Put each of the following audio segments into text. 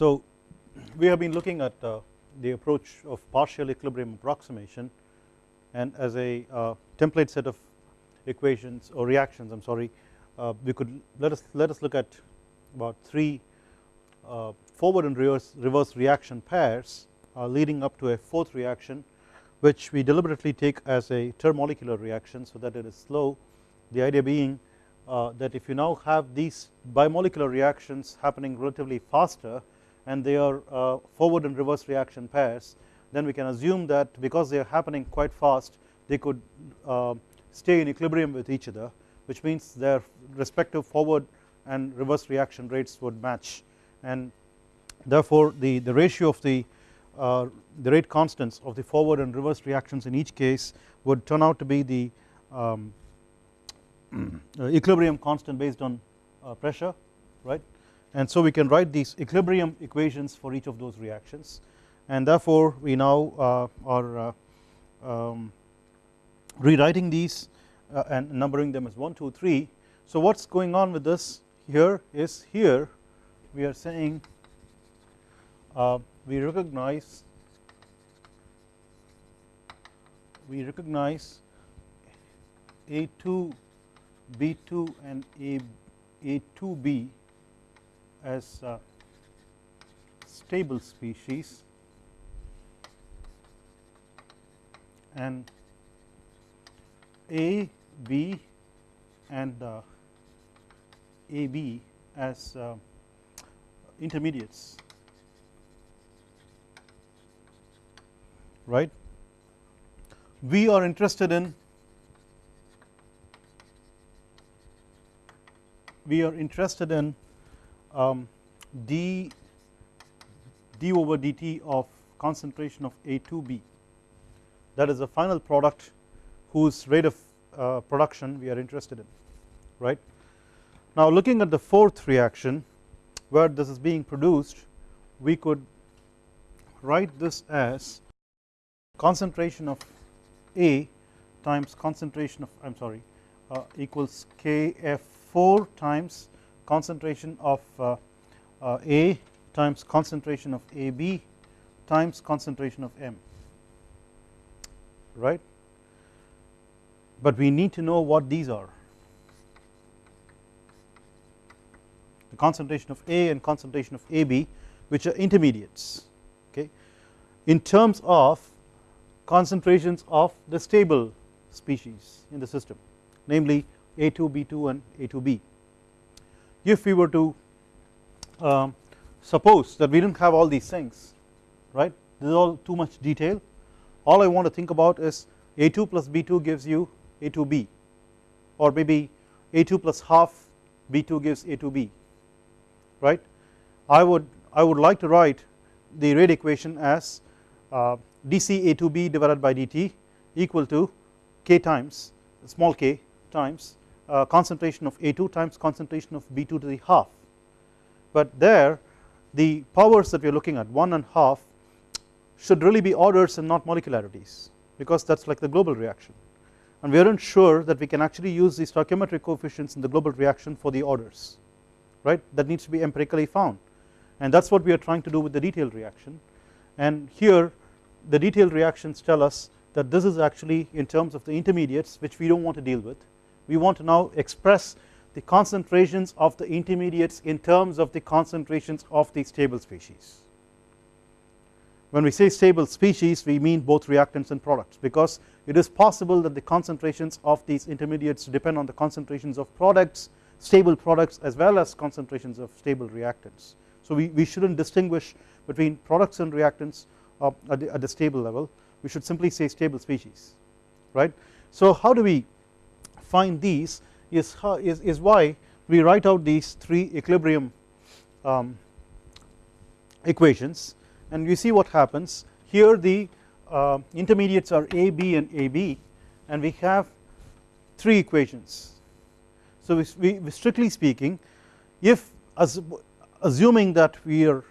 So we have been looking at uh, the approach of partial equilibrium approximation and as a uh, template set of equations or reactions I am sorry uh, we could let us let us look at about 3 uh, forward and reverse, reverse reaction pairs leading up to a fourth reaction which we deliberately take as a termolecular reaction so that it is slow. The idea being uh, that if you now have these bimolecular reactions happening relatively faster and they are uh, forward and reverse reaction pairs then we can assume that because they are happening quite fast they could uh, stay in equilibrium with each other which means their respective forward and reverse reaction rates would match. And therefore the, the ratio of the uh, the rate constants of the forward and reverse reactions in each case would turn out to be the um, equilibrium constant based on uh, pressure right and so we can write these equilibrium equations for each of those reactions. And therefore we now uh, are uh, um, rewriting these uh, and numbering them as 1 2 3 so what is going on with this here is here we are saying we recognize we recognize A2 B2 and A A2B as uh, stable species and A, B and uh, AB as uh, intermediates right. We are interested in we are interested in um, d d over dt of concentration of A2B that is the final product whose rate of uh, production we are interested in right. Now looking at the fourth reaction where this is being produced we could write this as concentration of A times concentration of I am sorry uh, equals Kf4 times concentration of uh, uh, A times concentration of AB times concentration of M right? But we need to know what these are. The concentration of A and concentration of AB which are intermediates okay? In terms of concentrations of the stable species in the system namely A2 B2 and A2B if we were to um, suppose that we did not have all these things right? This is all too much detail. All I want to think about is A2 plus B2 gives you A2B or maybe A2 plus half B2 gives A2B right? I would I would like to write the rate equation as uh, dc A2B divided by dt equal to k times small k times uh, concentration of A2 times concentration of B2 to the half. But there the powers that we are looking at 1 and half should really be orders and not molecularities because that is like the global reaction. And we are not sure that we can actually use the stoichiometric coefficients in the global reaction for the orders right? That needs to be empirically found. And that is what we are trying to do with the detailed reaction. And here the detailed reactions tell us that this is actually in terms of the intermediates which we do not want to deal with we want to now express the concentrations of the intermediates in terms of the concentrations of the stable species when we say stable species we mean both reactants and products because it is possible that the concentrations of these intermediates depend on the concentrations of products stable products as well as concentrations of stable reactants. So we, we should not distinguish between products and reactants uh, at, the, at the stable level we should simply say stable species right. So how do we find these is, how, is, is why we write out these three equilibrium um, equations. And you see what happens. Here the uh, intermediates are A, B and AB and we have three equations. So we, we strictly speaking if as assuming that we are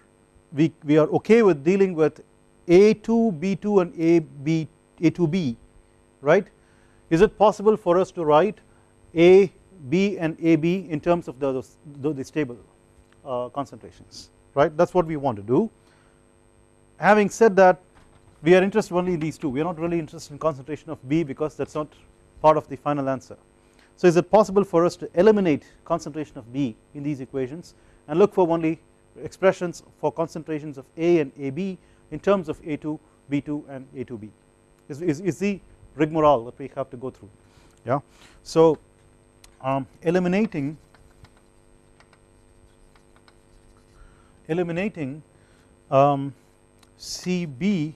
we, we are okay with dealing with A2 B2 and AB A2B right is it possible for us to write A B and AB in terms of the, the, the stable uh, concentrations right that is what we want to do. Having said that we are interested only in these two we are not really interested in concentration of B because that is not part of the final answer. So is it possible for us to eliminate concentration of B in these equations and look for only expressions for concentrations of A and AB in terms of A2, B2 and A2B is, is, is the rigmarole that we have to go through. Yeah. So um, eliminating eliminating um, CB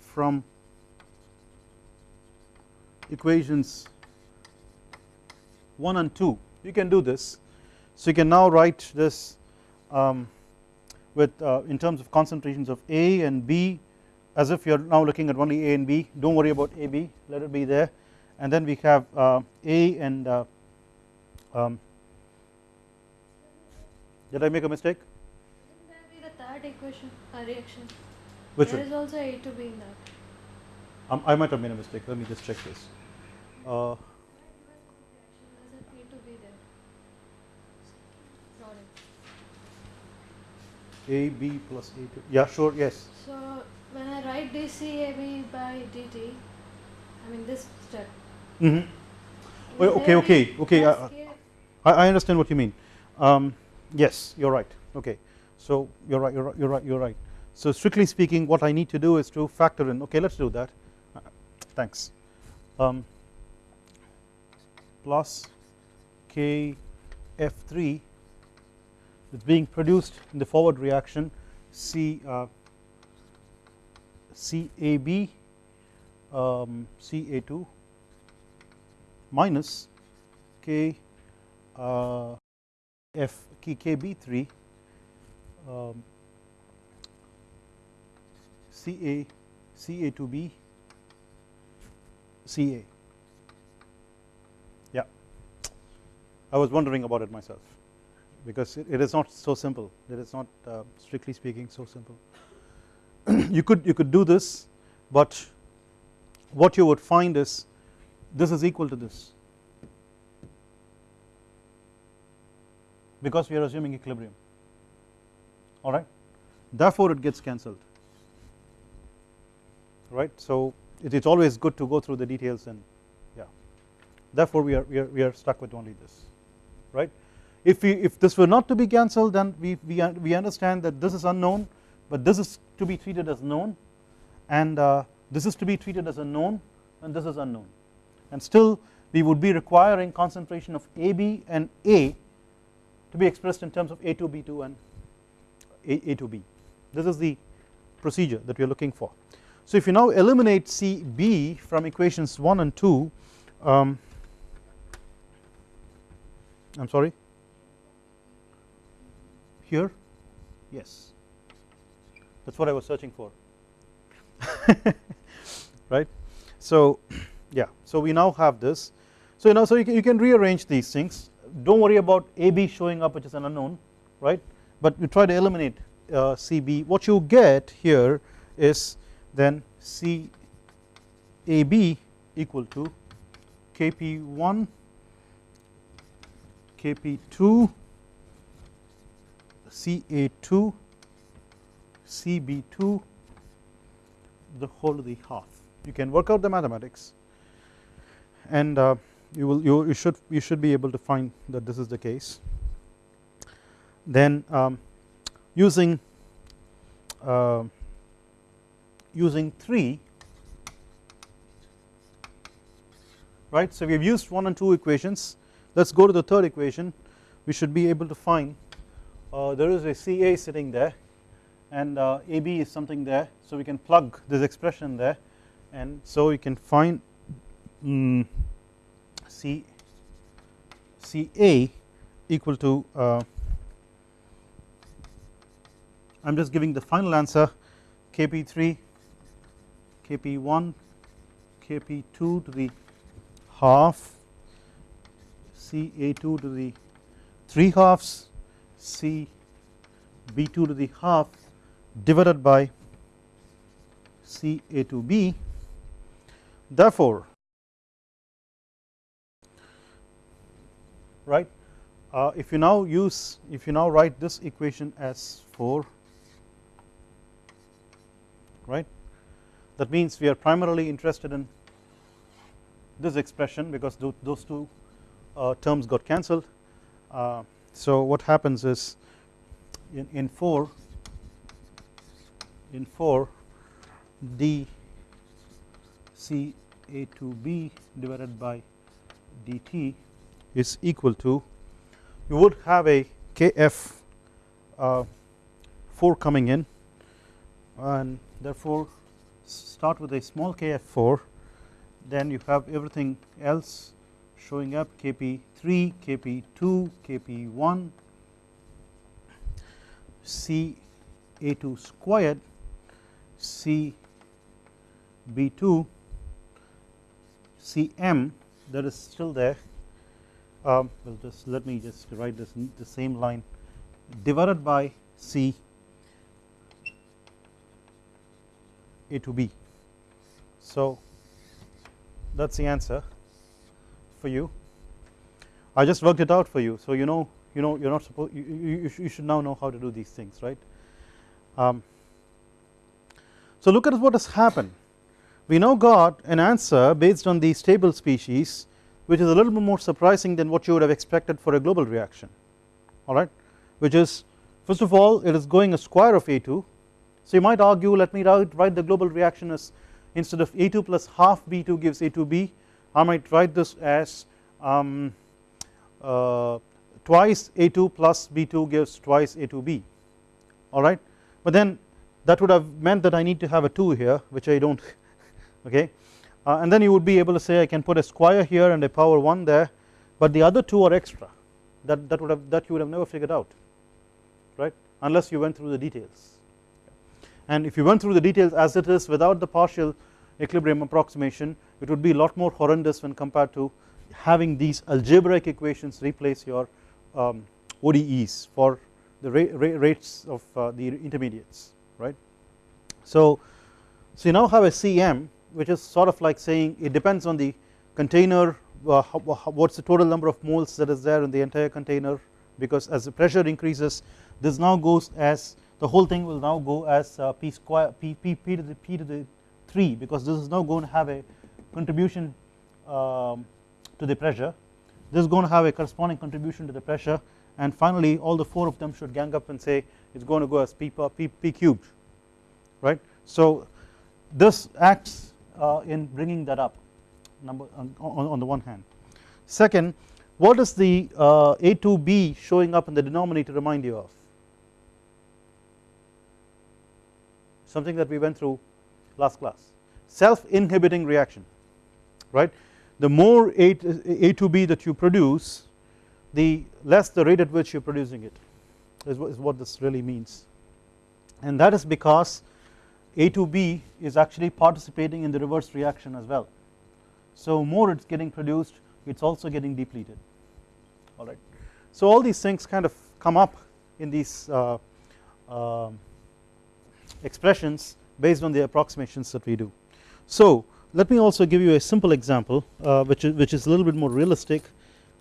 from equations 1 and 2 you can do this. So you can now write this um, with uh, in terms of concentrations of A and B as if you are now looking at only A and B do not worry about AB let it be there and then we have uh, A and uh, um, did I make a mistake? Wouldn't that be the third equation, a reaction? Which there one? is also A to B in that. Um, I might have made a mistake let me just check this uh, There's a A to B there. Sorry. A B plus A to yeah sure yes So when I write dCAB by dt, I mean this step. mm -hmm. will okay okay okay uh, I, I understand what you mean. Um, yes you are right. Okay. So you are right you are right you are right you are right. So strictly speaking what I need to do is to factor in okay let us do that. Uh, thanks. Um, plus K F3 is being produced in the forward reaction C uh, CAB um, CA2 minus K uh, F KB3 um, CA CA2B CA yeah. I was wondering about it myself because it, it is not so simple. It is not uh, strictly speaking so simple you could you could do this but what you would find is this is equal to this. Because we are assuming equilibrium. Alright? Therefore it gets cancelled. Right? So it is always good to go through the details and yeah. Therefore we are we are, we are stuck with only this. Right? If we if this were not to be cancelled then we, we, we understand that this is unknown but this is to be treated as known and uh, this is to be treated as unknown and this is unknown. And still we would be requiring concentration of AB and A to be expressed in terms of A2 B2 and A, A to B. This is the procedure that we are looking for. So if you now eliminate CB from equations 1 and 2 um, I am sorry? Here? Yes that is what I was searching for. Right? So yeah. So we now have this. So you know so you can, you can rearrange these things. Don't worry about AB showing up which is an unknown right? But you try to eliminate uh, CB what you get here is then CAB equal to KP1 KP2 CA2 CB2 the whole of the half. You can work out the mathematics. And uh, you will you, you should you should be able to find that this is the case. Then um, using uh, using 3 right? So we have used 1 and 2 equations. Let us go to the third equation. We should be able to find uh, there is a CA sitting there and uh, AB is something there so we can plug this expression there. And so you can find um, C CA equal to uh, I am just giving the final answer. KP3 KP1 KP2 to the half CA2 to the 3 halves C B2 to the half divided by C A to B. Therefore right uh, if you now use if you now write this equation as 4 right that means we are primarily interested in this expression because those two uh, terms got cancelled. Uh, so what happens is in, in 4 in 4 d c a to b divided by dt is equal to you would have a kf uh, 4 coming in and therefore start with a small kf4 then you have everything else showing up kp3 kp2 kp1 c a2 squared c b2 cm that is still there. Um, well just let me just write this in the same line divided by c a to b. So that is the answer for you. I just worked it out for you so you know you know you're not supposed you, you, you should now know how to do these things right? Um, so look at what has happened. We now got an answer based on the stable species which is a little bit more surprising than what you would have expected for a global reaction. Alright which is first of all it is going a square of A2 so you might argue let me write, the global reaction as instead of A2 plus half B2 gives A2B I might write this as um, uh, twice A2 plus B2 gives twice A2B alright but then that would have meant that I need to have a 2 here which I do not okay? Uh, and then you would be able to say I can put a square here and a power 1 there but the other two are extra. That, that would have that you would have never figured out right? Unless you went through the details. And if you went through the details as it is without the partial equilibrium approximation it would be a lot more horrendous when compared to having these algebraic equations replace your um, ODEs for the ra ra rates of uh, the intermediates right. So, so you now have a CM which is sort of like saying it depends on the container uh, what is the total number of moles that is there in the entire container because as the pressure increases this now goes as the whole thing will now go as uh, p square p, p, p to the p to the 3 because this is now going to have a contribution um, to the pressure this is going to have a corresponding contribution to the pressure and finally all the four of them should gang up and say it is going to go as p, p, p cubed right. So this acts uh, in bringing that up number on, on, the one hand. Second what is the uh, A2B showing up in the denominator remind you of something that we went through last class self inhibiting reaction right the more A, A to B that you produce the less the rate at which you are producing it is what, is what this really means and that is because a to B is actually participating in the reverse reaction as well. So more it is getting produced it is also getting depleted alright. So all these things kind of come up in these uh, uh, expressions based on the approximations that we do. So let me also give you a simple example uh, which, is, which is a little bit more realistic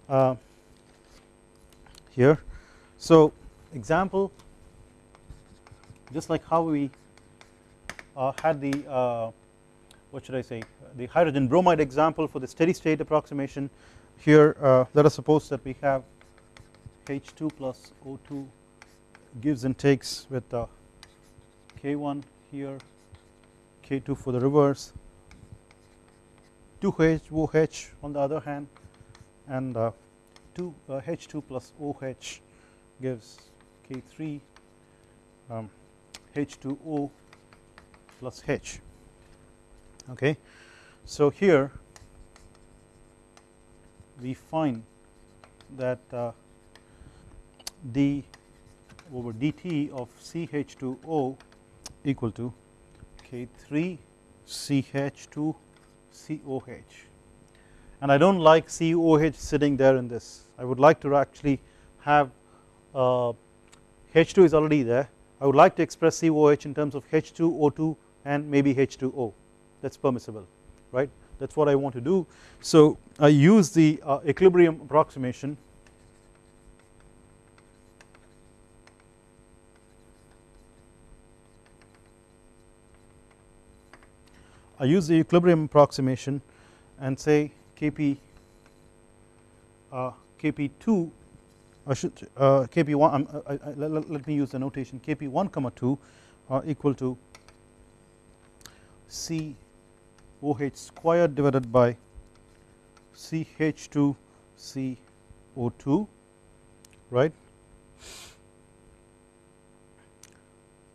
uh, here. So example just like how we uh, had the uh, what should I say the hydrogen bromide example for the steady state approximation. Here uh, let us suppose that we have H2 plus O2 gives and takes with K1 here K2 for the reverse 2H OH on the other hand and uh, 2 uh, H2 plus OH gives K3 um, H2O plus h. Okay. So here we find that uh, d over dt of CH2O equal to K3 CH2 COH and I do not like COH sitting there in this. I would like to actually have uh, H2 is already there. I would like to express COH in terms of H2O2 and maybe H2O that is permissible right? That is what I want to do. So I use the uh, equilibrium approximation. I use the equilibrium approximation and say Kp uh, Kp2 I should uh, Kp1 um, I, I, let, let, me use the notation. Kp1 comma 2 are equal to C OH squared divided by CH2 CO2 right?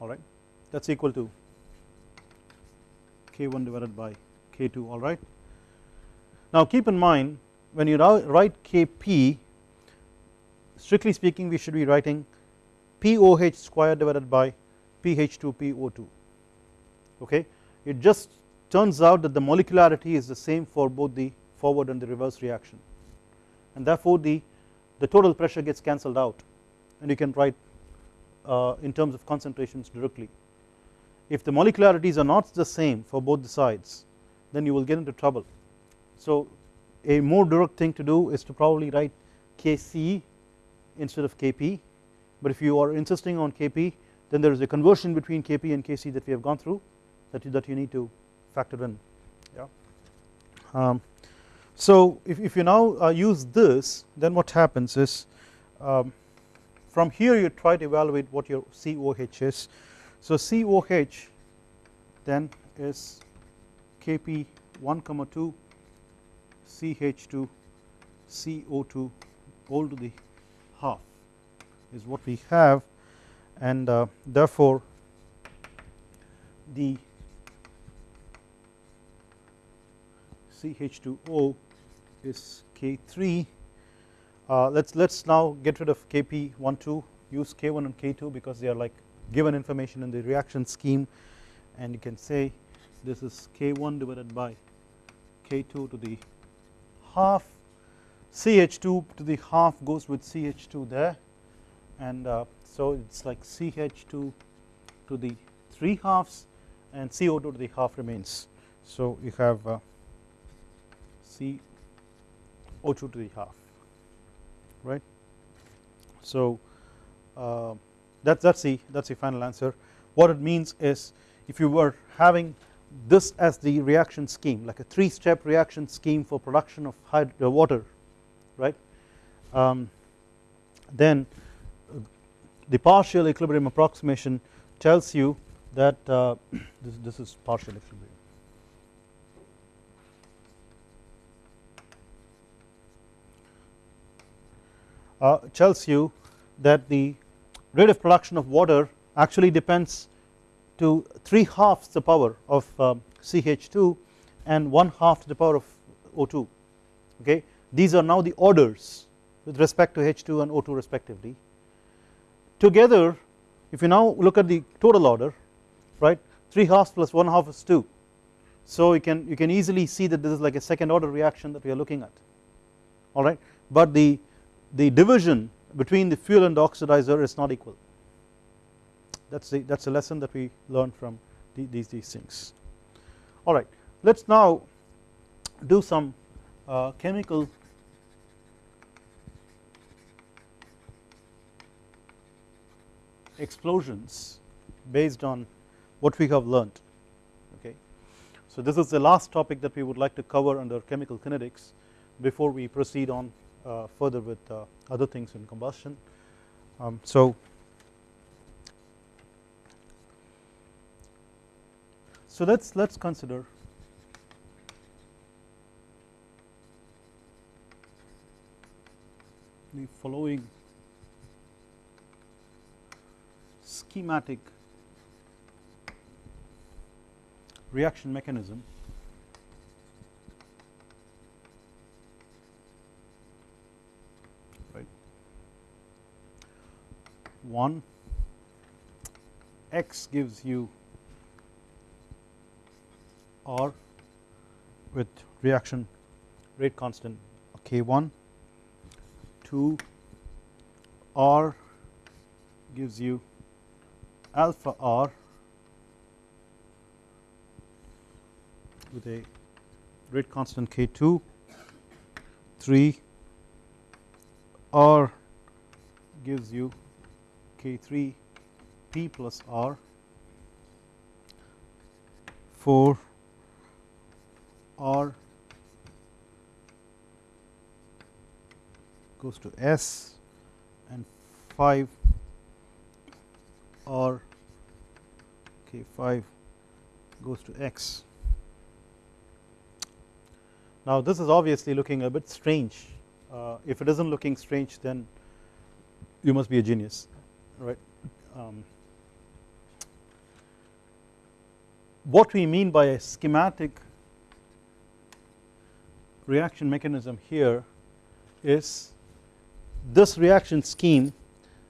Alright that is equal to K1 divided by K2 alright. Now keep in mind when you write Kp strictly speaking we should be writing POH square divided by PH2 PO2 okay? It just turns out that the molecularity is the same for both the forward and the reverse reaction. And therefore the the total pressure gets cancelled out. And you can write uh, in terms of concentrations directly. If the molecularities are not the same for both the sides then you will get into trouble. So a more direct thing to do is to probably write Kc instead of Kp but if you are insisting on Kp then there is a conversion between Kp and Kc that we have gone through that you, that you need to factor in. Yeah. Um, so if, if you now uh, use this then what happens is um, from here you try to evaluate what your COH is. So COH then is Kp 1 comma 2 CH2 CO2 all to the is what we have. And uh, therefore the CH2O is K3 uh, let's let's now get rid of Kp12 use K1 and K2 because they are like given information in the reaction scheme. And you can say this is K1 divided by K2 to the half. CH2 to the half goes with CH2 there and uh, so it is like CH2 to the 3 halves and CO2 to the half remains. So you have uh, CO2 to the half right. So uh, that that's the that's the final answer. What it means is if you were having this as the reaction scheme like a three step reaction scheme for production of hydro water right um, then the partial equilibrium approximation tells you that uh, this, this is partial equilibrium. Uh, tells you that the rate of production of water actually depends to 3 halves the power of um, CH2 and 1 half to the power of O2 okay? These are now the orders with respect to H2 and O2 respectively together if you now look at the total order right 3 halves plus 1 half is 2 so you can you can easily see that this is like a second order reaction that we are looking at. Alright but the the division between the fuel and the oxidizer is not equal. That's the that's a lesson that we learned from the, these these things. Alright let's now do some uh, chemical explosions based on what we have learned okay? So this is the last topic that we would like to cover under chemical kinetics before we proceed on uh, further with uh, other things in combustion. Um, so so let's let's consider the following schematic reaction mechanism. Right. One x gives you R with reaction rate constant. K1 2 R gives you alpha R. With a rate constant K2 3 R gives you K3 P plus R. 4 R goes to S. And 5 R okay 5 goes to X. Now this is obviously looking a bit strange uh, if it isn't looking strange then you must be a genius right. Um, what we mean by a schematic reaction mechanism here is this reaction scheme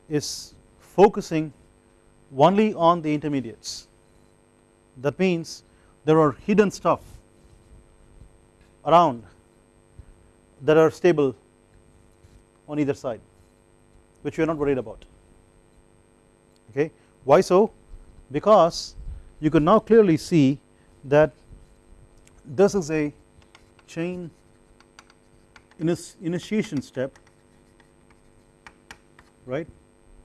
is focusing only on the intermediates. That means there are hidden stuff around that are stable on either side which we are not worried about. Okay? Why so? Because you can now clearly see that this is a chain initiation step right?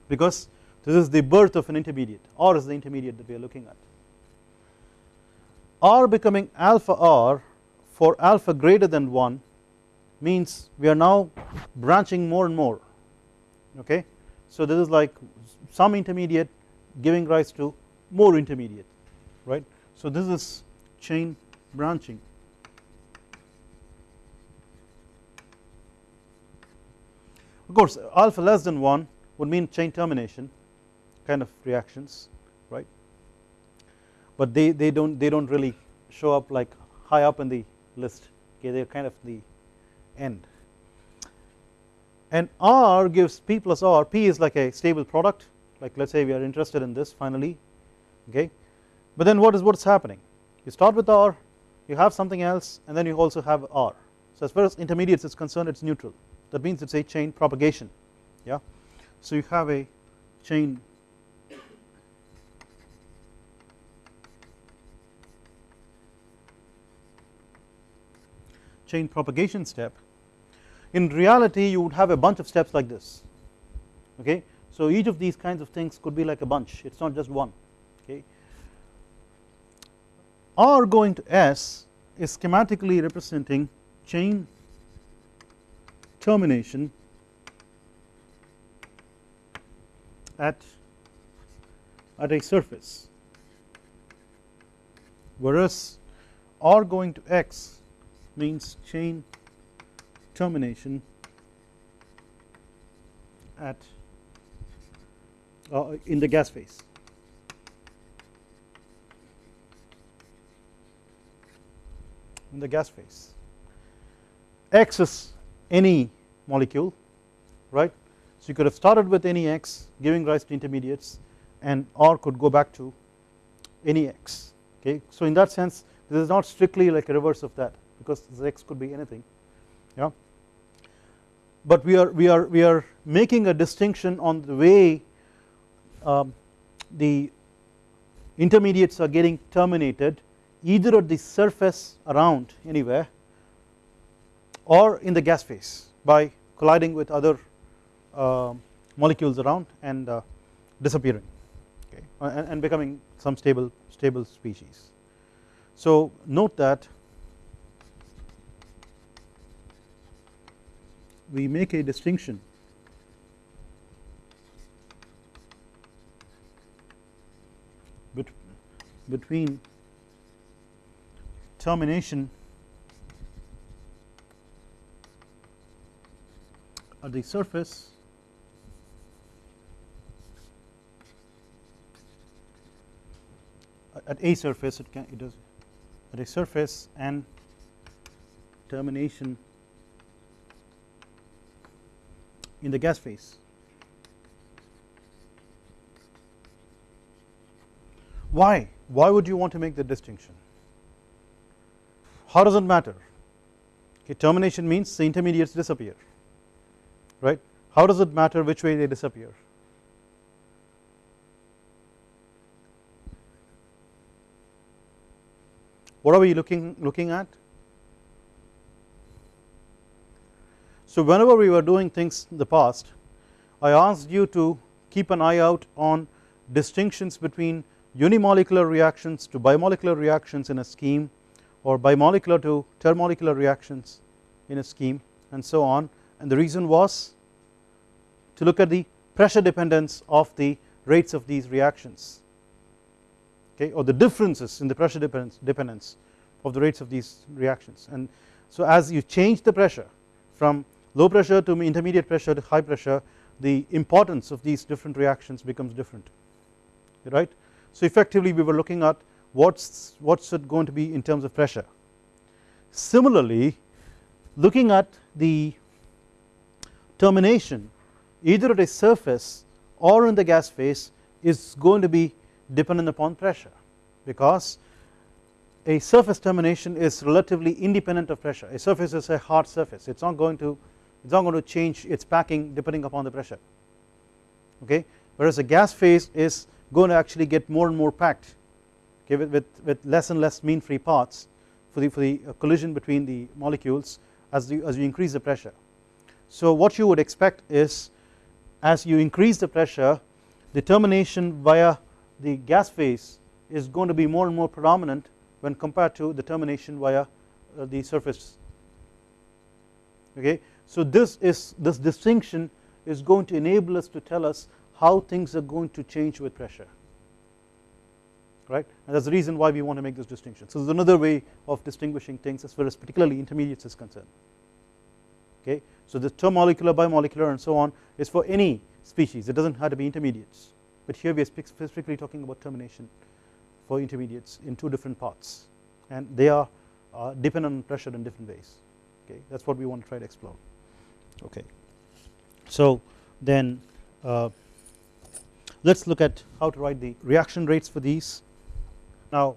Because this is the birth of an intermediate. R is the intermediate that we are looking at. R becoming alpha R for alpha greater than 1 means we are now branching more and more. Okay? So this is like some intermediate giving rise to more intermediate right. So this is chain branching. Of course alpha less than 1 would mean chain termination kind of reactions right? But they, they don't they don't really show up like high up in the list. Okay they are kind of the end. And R gives P plus R. P is like a stable product. Like let us say we are interested in this finally. Okay? But then what is what is happening? You start with R you have something else and then you also have R. So as far as intermediates is concerned it is neutral. That means it is a chain propagation. Yeah? So you have a chain chain propagation step in reality you would have a bunch of steps like this. Okay? So each of these kinds of things could be like a bunch. It is not just one. Okay? R going to S is schematically representing chain termination at at a surface. Whereas R going to X means chain termination at uh, in the gas phase. In the gas phase. X is any molecule right? So you could have started with any X giving rise to intermediates and R could go back to any X okay? So in that sense this is not strictly like a reverse of that because X could be anything yeah but we are we are we are making a distinction on the way um, the intermediates are getting terminated either at the surface around anywhere or in the gas phase by colliding with other uh, molecules around and uh, disappearing okay and, and, becoming some stable stable species. So note that we make a distinction. Between termination at the surface at a surface it can it does at a surface and termination in the gas phase. Why? Why would you want to make the distinction? How does it matter? Okay termination means the intermediates disappear right? How does it matter which way they disappear? What are we looking looking at so whenever we were doing things in the past I asked you to keep an eye out on distinctions between unimolecular reactions to bimolecular reactions in a scheme or bimolecular to termolecular reactions in a scheme and so on. And the reason was to look at the pressure dependence of the rates of these reactions okay or the differences in the pressure dependence, dependence of the rates of these reactions. And so as you change the pressure from low pressure to intermediate pressure to high pressure the importance of these different reactions becomes different right. So effectively we were looking at what's what's it going to be in terms of pressure. Similarly looking at the termination either at a surface or in the gas phase is going to be dependent upon pressure because a surface termination is relatively independent of pressure a surface is a hard surface it is not going to it is not going to change its packing depending upon the pressure. Okay? Whereas a gas phase is going to actually get more and more packed okay with, with, with less and less mean free paths for the for the collision between the molecules as you as you increase the pressure. So what you would expect is as you increase the pressure the termination via the gas phase is going to be more and more predominant when compared to the termination via uh, the surface. Okay so this is this distinction is going to enable us to tell us how things are going to change with pressure. Right? And that is the reason why we want to make this distinction. So there is another way of distinguishing things as far as particularly intermediates is concerned. Okay? So the term molecular bimolecular and so on is for any species. It does not have to be intermediates. But here we are specifically talking about termination for intermediates in two different parts. And they are uh, dependent on pressure in different ways. Okay? That is what we want to try to explore okay. So then uh, let us look at how to write the reaction rates for these. Now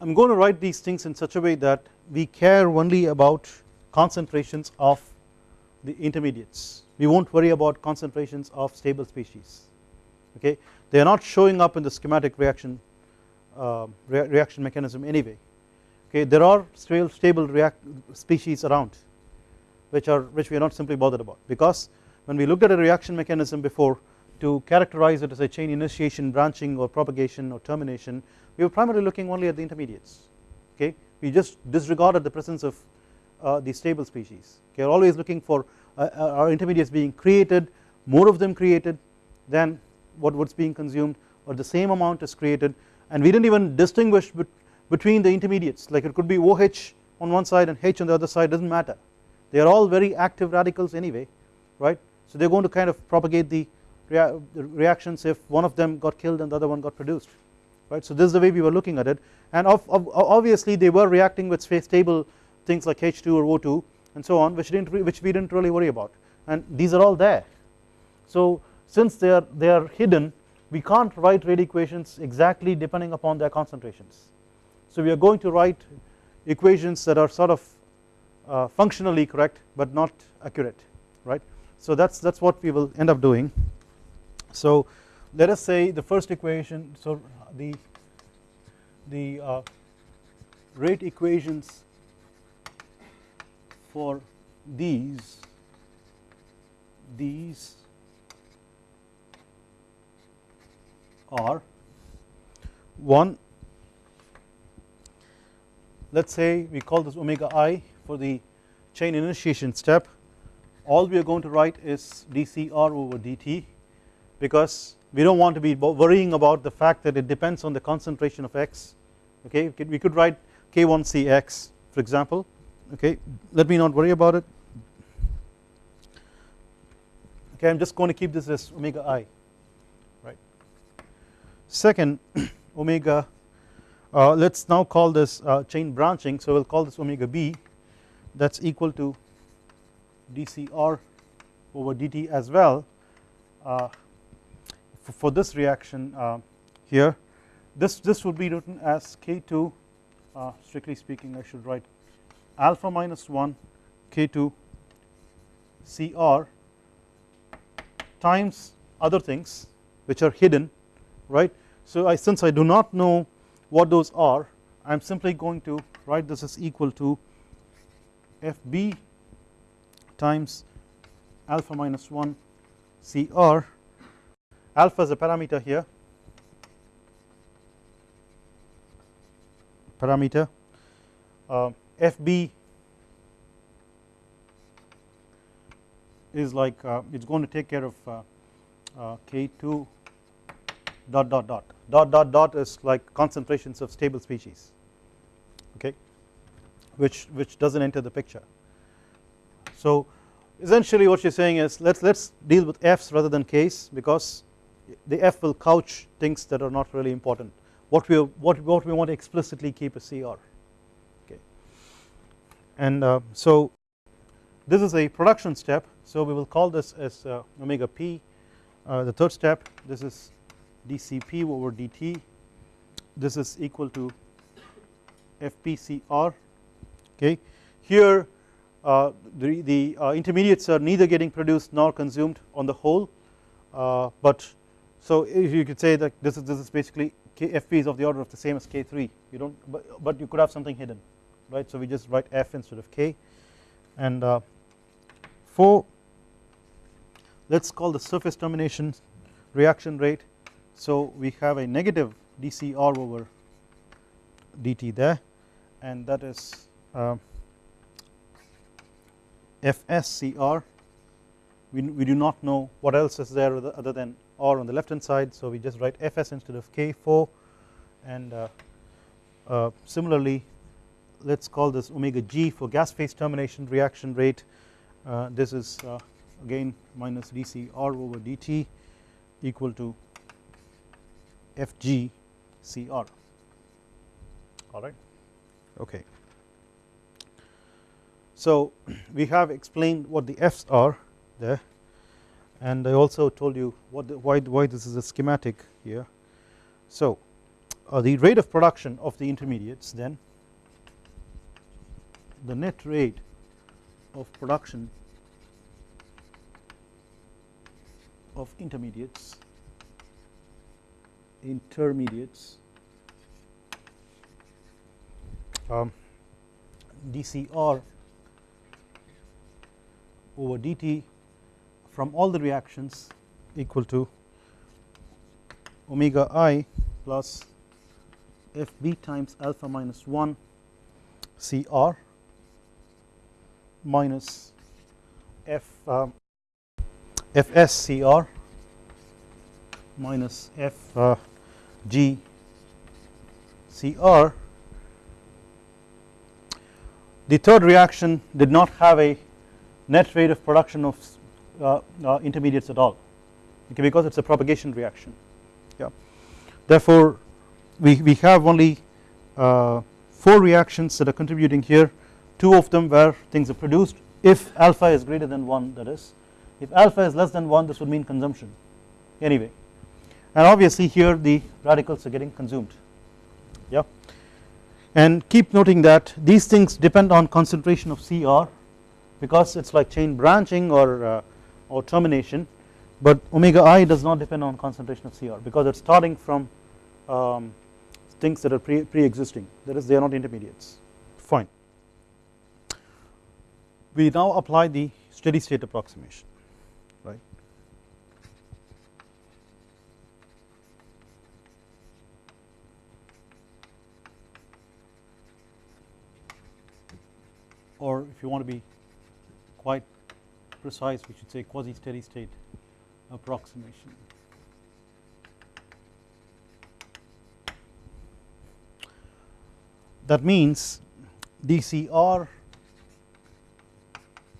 I am going to write these things in such a way that we care only about concentrations of the intermediates. We will not worry about concentrations of stable species. Okay? They are not showing up in the schematic reaction uh, rea reaction mechanism anyway. Okay? There are stable react species around which are which we are not simply bothered about. Because when we looked at a reaction mechanism before to characterize it as a chain initiation branching or propagation or termination we were primarily looking only at the intermediates okay? We just disregarded the presence of uh, the stable species okay? We are always looking for uh, uh, our intermediates being created more of them created than what what's being consumed or the same amount is created. And we didn't even distinguish between the intermediates. Like it could be OH on one side and H on the other side does not matter they are all very active radicals anyway right? So they are going to kind of propagate the, rea reactions if one of them got killed and the other one got produced right? So this is the way we were looking at it. And obviously they were reacting with stable things like H2 or O2 and so on which didn't which we didn't really worry about. And these are all there. So since they are they are hidden we can't write rate equations exactly depending upon their concentrations. So we are going to write equations that are sort of uh, functionally correct but not accurate right? So that's that's what we will end up doing. So let us say the first equation so the the uh, rate equations for these these are one. Let us say we call this omega i for the chain initiation step all we are going to write is dCr over dt because we do not want to be worrying about the fact that it depends on the concentration of x. Okay we could write k1cx for example. Okay let me not worry about it. Okay I am just going to keep this as omega i right? Second omega uh, let us now call this uh, chain branching. So we will call this omega b that is equal to dCr over dt as well. Uh, for, this reaction uh, here this this would be written as K2 uh, strictly speaking I should write alpha minus 1 K2 Cr times other things which are hidden right? So I since I do not know what those are I am simply going to write this as equal to FB times alpha minus 1 CR alpha is a parameter here. Parameter. Uh, FB is like uh, it is going to take care of uh, uh, K2 dot dot dot. Dot dot dot is like concentrations of stable species which which does not enter the picture. So essentially what you are saying is let us let us deal with F's rather than K's because the F will couch things that are not really important. What we what, what we want to explicitly keep a CR. Okay. And uh, so this is a production step. So we will call this as uh, omega p. Uh, the third step this is dCp over dt this is equal to FPCR okay? Here uh, the, the uh, intermediates are neither getting produced nor consumed on the whole. Uh, but so you could say that this is this is basically K, Fp is of the order of the same as K3 you don't but, but you could have something hidden right? So we just write F instead of K. And uh, for let us call the surface termination reaction rate. So we have a negative dCr over dt there. And that is uh, FSCR we, we do not know what else is there other than R on the left hand side so we just write Fs instead of K4 and uh, uh, similarly let us call this omega g for gas phase termination reaction rate. Uh, this is uh, again minus dc r over dt equal to fg cr alright okay. So we have explained what the F's are there and I also told you what the, why, why this is a schematic here. So uh, the rate of production of the intermediates then the net rate of production of intermediates intermediates um, dCr over dt from all the reactions equal to omega i plus fb times alpha minus 1 cr minus f um, fscr minus f uh, g cr. The third reaction did not have a net rate of production of uh, uh, intermediates at all. Okay, because it is a propagation reaction. Yeah. Therefore we, we have only uh, 4 reactions that are contributing here. 2 of them where things are produced. If alpha is greater than 1 that is. If alpha is less than 1 this would mean consumption. Anyway. And obviously here the radicals are getting consumed. Yeah. And keep noting that these things depend on concentration of CR because it is like chain branching or uh, or termination but omega i does not depend on concentration of CR because it is starting from um, things that are pre, pre existing that is they are not intermediates. Fine. We now apply the steady state approximation right? Or if you want to be quite precise we should say quasi steady state approximation. That means dCr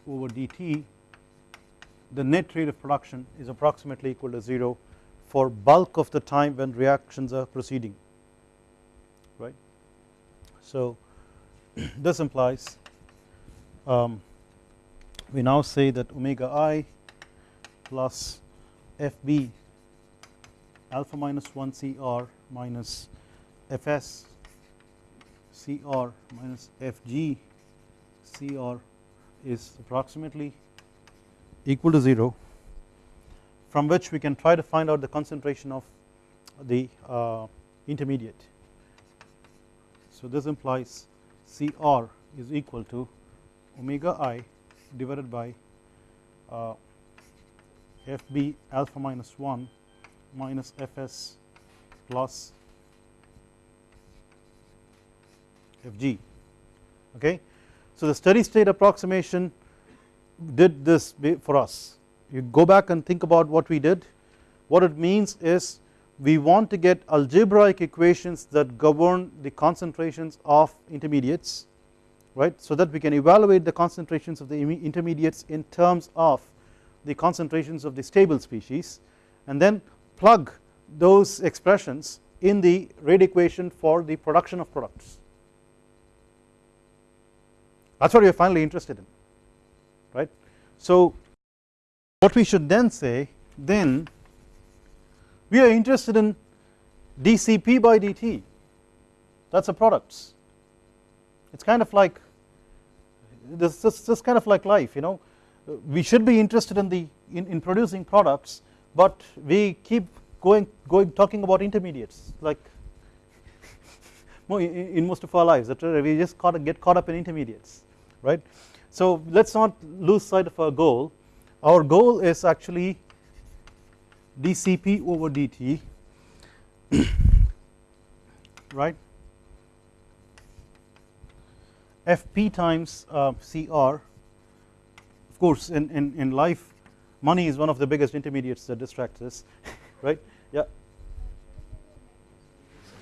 over dt the net rate of production is approximately equal to 0 for bulk of the time when reactions are proceeding right. So this implies um, we now say that omega i plus fb alpha minus 1 cr minus fs cr minus fg cr is approximately equal to 0 from which we can try to find out the concentration of the uh, intermediate. So this implies Cr is equal to omega i divided by uh, fb alpha minus 1 minus fs plus fg okay. So the steady state approximation did this for us. You go back and think about what we did. What it means is we want to get algebraic equations that govern the concentrations of intermediates right so that we can evaluate the concentrations of the intermediates in terms of the concentrations of the stable species and then plug those expressions in the rate equation for the production of products. That is what we are finally interested in right. So what we should then say then we are interested in dCp by dt that is the products it is kind of like this, this, this kind of like life you know. We should be interested in the in, in producing products but we keep going going talking about intermediates like in most of our lives we just caught, get caught up in intermediates right. So let us not lose sight of our goal. Our goal is actually dCp over dt right Fp times uh, Cr of course in, in, in life money is one of the biggest intermediates that distracts us right? Yeah.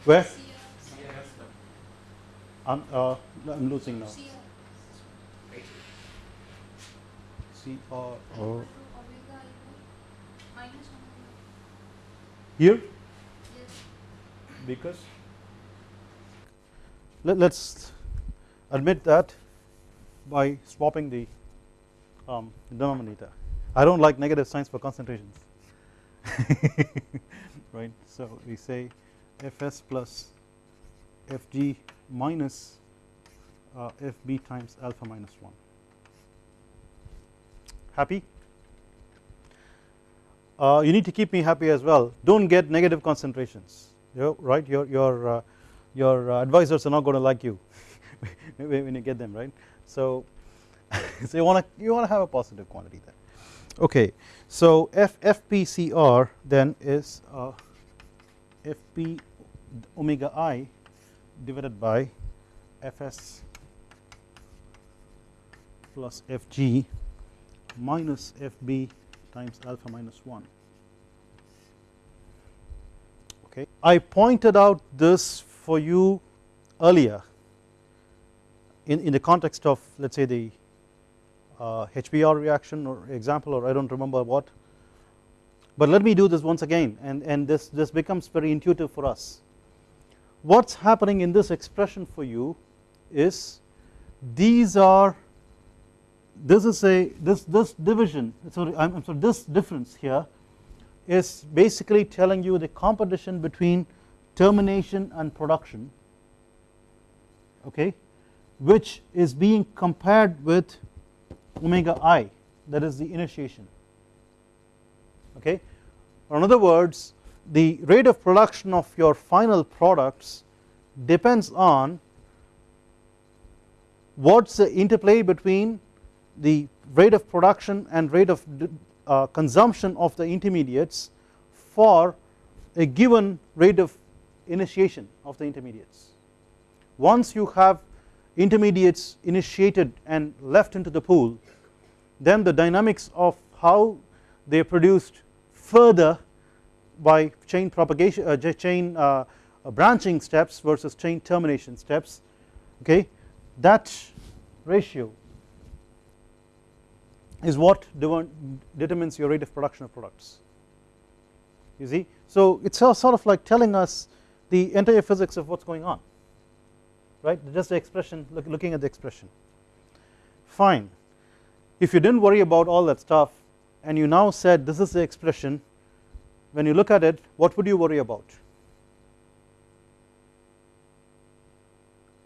Where? I'm, uh, I'm losing now. C R. O here? Because? Let us admit that by swapping the um, denominator. I do not like negative signs for concentrations. Right? So we say fs plus fg minus uh, fb times alpha minus 1 happy? Uh, you need to keep me happy as well. Do not get negative concentrations. You right? Your your uh, your advisors are not going to like you when you get them right? So so you want to you want to have a positive quantity there okay so f fpcr then is uh, fp omega i divided by fs plus fg minus fb times alpha minus 1 okay I pointed out this for you earlier in, in the context of let us say the uh, HBr reaction or example or I do not remember what. But let me do this once again and, and this, this becomes very intuitive for us. What is happening in this expression for you is these are this is a this this division sorry I am sorry this difference here is basically telling you the competition between termination and production. Okay which is being compared with omega i that is the initiation okay or in other words the rate of production of your final products depends on what is the interplay between the rate of production and rate of uh, consumption of the intermediates for a given rate of initiation of the intermediates. Once you have intermediates initiated and left into the pool then the dynamics of how they are produced further by chain propagation uh, chain uh, branching steps versus chain termination steps okay? That ratio is what determines your rate of production of products. You see. So it is sort of like telling us the entire physics of what is going on right? Just the expression look, looking at the expression. Fine. If you did not worry about all that stuff and you now said this is the expression when you look at it what would you worry about?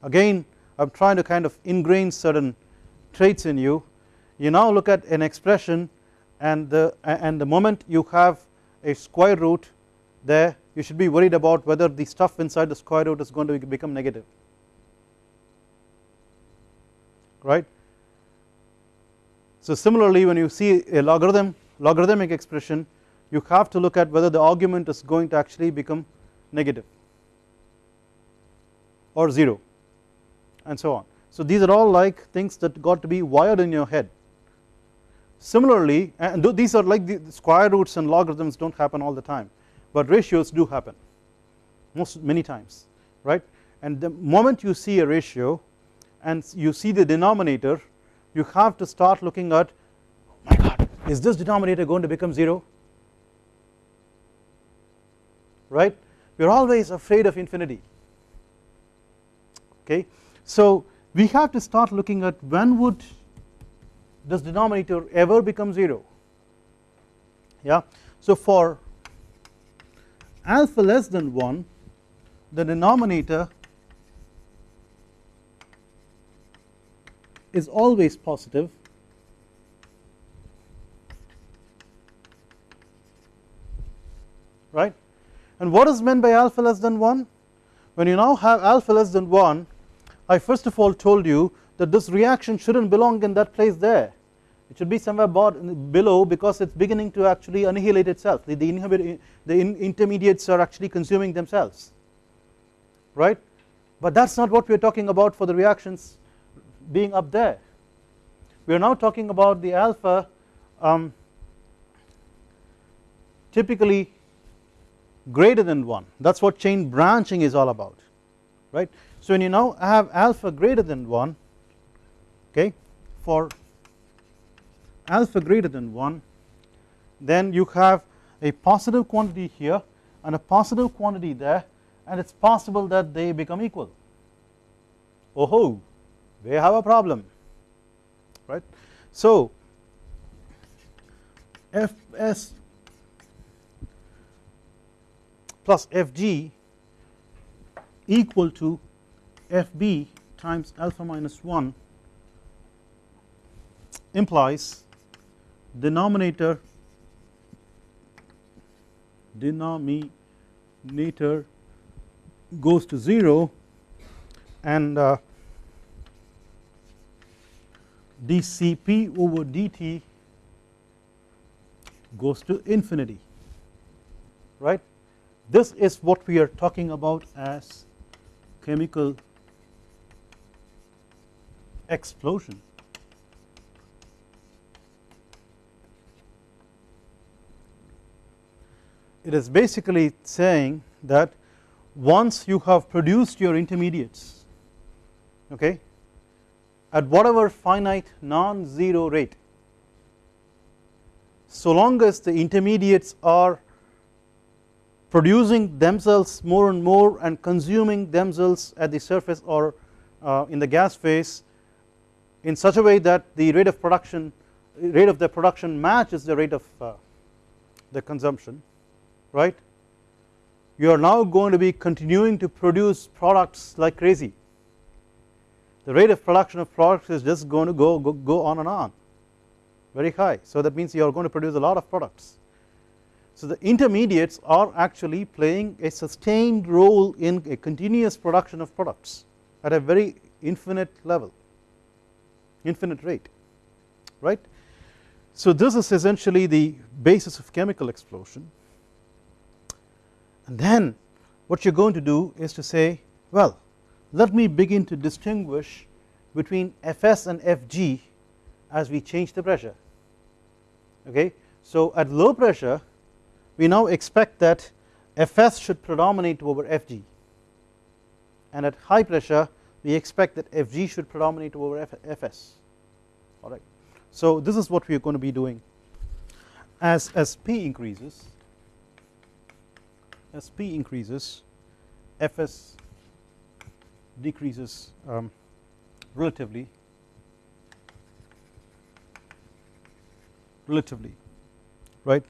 Again I am trying to kind of ingrain certain traits in you. You now look at an expression and the and the moment you have a square root there you should be worried about whether the stuff inside the square root is going to become negative right. So similarly when you see a logarithm logarithmic expression you have to look at whether the argument is going to actually become negative or 0 and so on So these are all like things that got to be wired in your head. Similarly and these are like the square roots and logarithms do not happen all the time but ratios do happen most many times right and the moment you see a ratio and you see the denominator you have to start looking at oh my god is this denominator going to become 0 right? We are always afraid of infinity. Okay? So we have to start looking at when would this denominator ever become 0 yeah? So for alpha less than 1 the denominator is always positive. Right? And what is meant by alpha less than 1 when you now have alpha less than 1 I first of all told you that this reaction should not belong in that place there. It should be somewhere below because it is beginning to actually annihilate itself. The, the, the in intermediates are actually consuming themselves. Right? But that is not what we are talking about for the reactions being up there. We are now talking about the alpha um, typically greater than 1 that is what chain branching is all about right? So when you now have alpha greater than 1 okay for alpha greater than 1 then you have a positive quantity here and a positive quantity there and it is possible that they become equal. Oh ho they have a problem right? So fs plus fg equal to fb times alpha minus 1 implies denominator denominator goes to 0 and uh, dCp over dt goes to infinity right this is what we are talking about as chemical explosion. It is basically saying that once you have produced your intermediates okay at whatever finite non-zero rate. So long as the intermediates are producing themselves more and more and consuming themselves at the surface or uh, in the gas phase in such a way that the rate of production rate of the production matches the rate of uh, the consumption right? You are now going to be continuing to produce products like crazy the rate of production of products is just going to go, go, go on and on. Very high. So that means you are going to produce a lot of products. So the intermediates are actually playing a sustained role in a continuous production of products at a very infinite level infinite rate right. So this is essentially the basis of chemical explosion. And then what you are going to do is to say well let me begin to distinguish between Fs and Fg as we change the pressure okay. So at low pressure we now expect that Fs should predominate over Fg and at high pressure we expect that Fg should predominate over Fs alright. So this is what we are going to be doing as, as P increases as P increases Fs decreases um, relatively. Relatively right?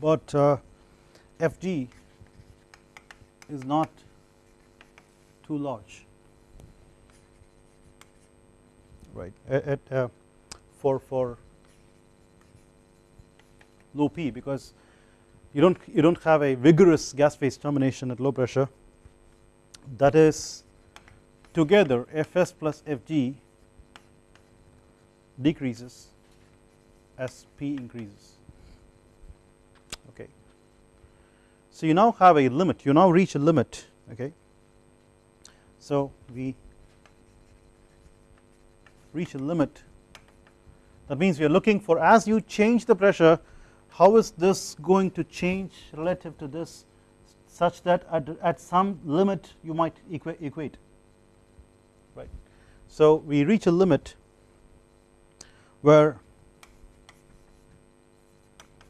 But uh, Fg is not too large. Right at, at uh, for for low P because you don't you don't have a vigorous gas phase termination at low pressure. That is together Fs plus Fg decreases as P increases. Okay. So you now have a limit. You now reach a limit okay? So we reach a limit. That means we are looking for as you change the pressure how is this going to change relative to this such that at, at some limit you might equa equate right. So we reach a limit where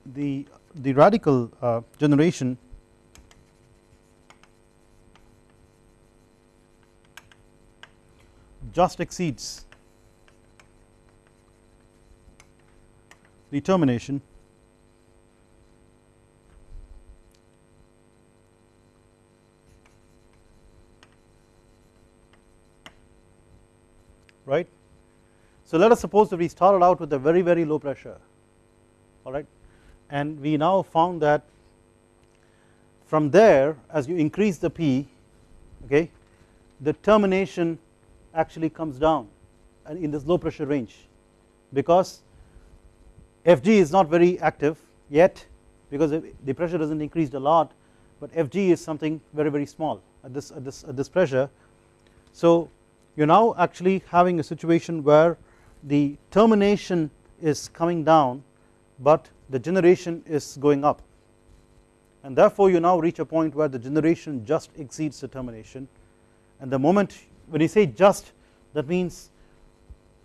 the the radical uh, generation just exceeds the right. So let us suppose that we started out with a very very low pressure alright and we now found that from there as you increase the P okay the termination actually comes down and in this low pressure range because Fg is not very active yet because the pressure does not increased a lot but Fg is something very very small at this at this at this pressure so you are now actually having a situation where the termination is coming down but the generation is going up. And therefore you now reach a point where the generation just exceeds the termination. And the moment when you say just that means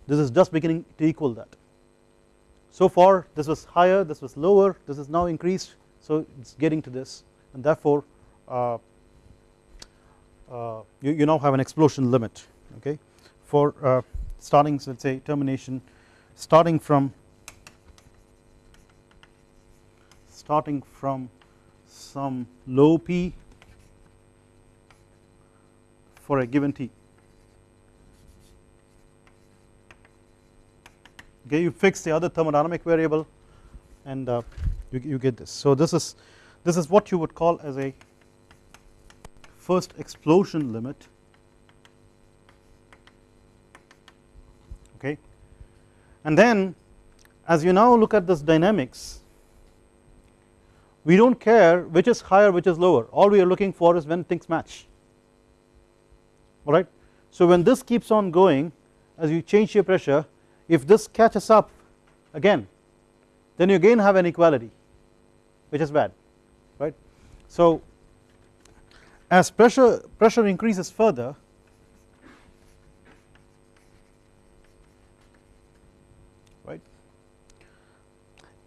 this is just beginning to equal that. So far this was higher this was lower this is now increased so it is getting to this. And therefore uh, uh, you, you now have an explosion limit okay for uh, starting let us say termination starting from starting from some low p for a given t. Okay you fix the other thermodynamic variable and uh, you, you get this. So this is this is what you would call as a first explosion limit okay? And then as you now look at this dynamics we do not care which is higher which is lower. All we are looking for is when things match. Alright? So when this keeps on going as you change your pressure if this catches up again then you again have an equality which is bad right? So as pressure pressure increases further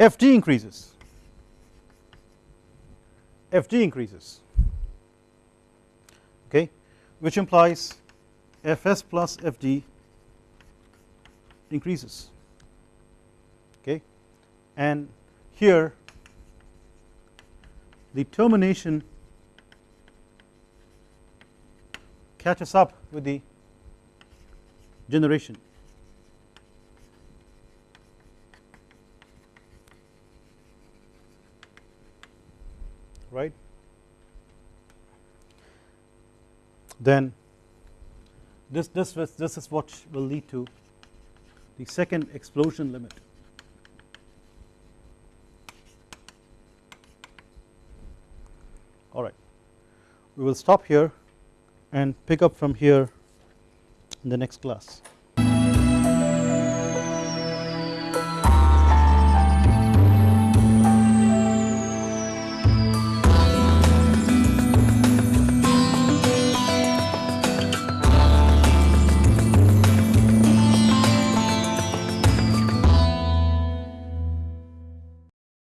Fg increases. Fg increases. Okay? Which implies Fs plus Fg increases. Okay? And here the termination catches up with the generation right then this this this is what will lead to the second explosion limit. Alright we will stop here and pick up from here in the next class